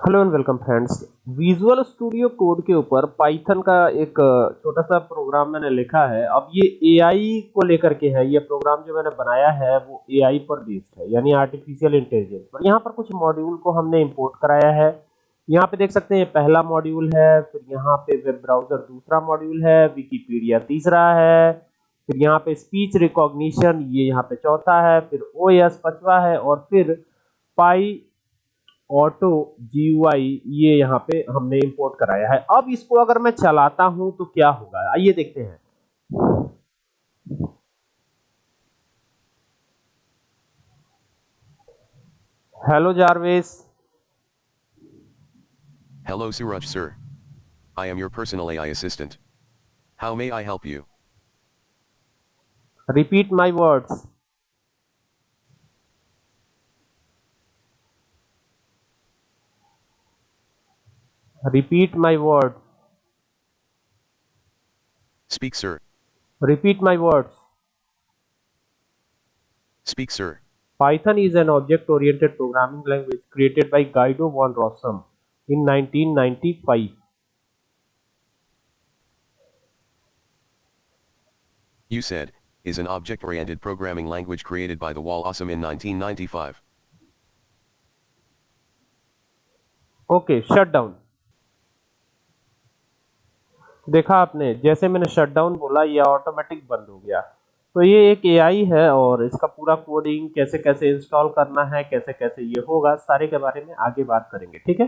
Hello and welcome friends. Visual studio code के ऊपर Python का एक छोटा सा प्रोग्राम मैंने लिखा है। अब ये एआई को लेकर के है, ये प्रोग्राम जो मैंने बनाया है, वो एआई पर बेस्ड है, यानी आर्टिफिशियल इंटेलिजेंस पर यहाँ पर कुछ मॉड्यूल को हमने इंपोर्ट कराया है। यहाँ पे देख सकते हैं, पहला मॉड्यूल है, फिर यहाँ पे वेब ब्राउज़र दूसरा मॉड्यूल है विकीपीडिया तीसरा है, फिर यहाँ पे स्पीच रिकॉग्निशन ये यहाँ पे चौथा है, फिर ओ पचवा है, और फिर पाई ऑटो जी ये यहाँ पे हमने इंपोर्ट कराया है अब इसको अगर मैं चलाता हूँ तो क्या होगा आइए देखते हैं hello Jarvis Hello Suraj sir. I am your personal AI assistant. How may I help you? Repeat my words Repeat my word. Speak sir. Repeat my words. Speak sir. Python is an object-oriented programming language created by Guido van Rossum in 1995. You said, is an object-oriented programming language created by the Wall Awesome in 1995. Okay, shut down. देखा आपने, जैसे मैंने shutdown बोला, ये automatic बंद हो गया। तो ये एक एआई है और इसका पूरा कोडिंग कैसे कैसे इंस्टॉल करना है कैसे कैसे ये होगा, सारे के बारे में आगे बात करेंगे, ठीक है?